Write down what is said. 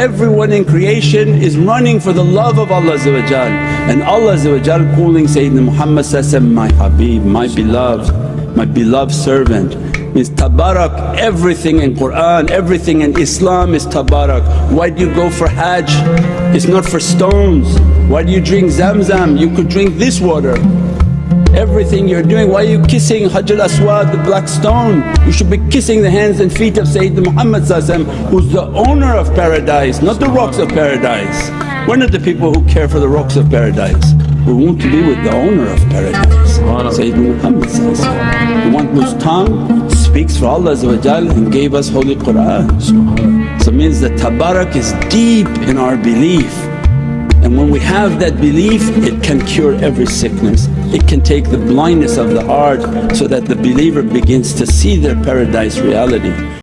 Everyone in creation is running for the love of Allah and Allah calling Sayyidina Muhammad my Habib, my beloved, my beloved servant means tabarruk everything in Qur'an, everything in Islam is tabarruk. Why do you go for hajj? It's not for stones. Why do you drink zamzam? You could drink this water. Everything you're doing, why are you kissing Hajar Aswad, the black stone? You should be kissing the hands and feet of Sayyidina Muhammad who's the owner of paradise, not the rocks of paradise. We're not the people who care for the rocks of paradise. We want to be with the owner of paradise, Sayyidina Muhammad the one whose tongue speaks for Allah and gave us Holy Qur'an. So it means that tabarruk is deep in our belief and when we have that belief it can cure every sickness. It can take the blindness of the heart so that the believer begins to see their paradise reality.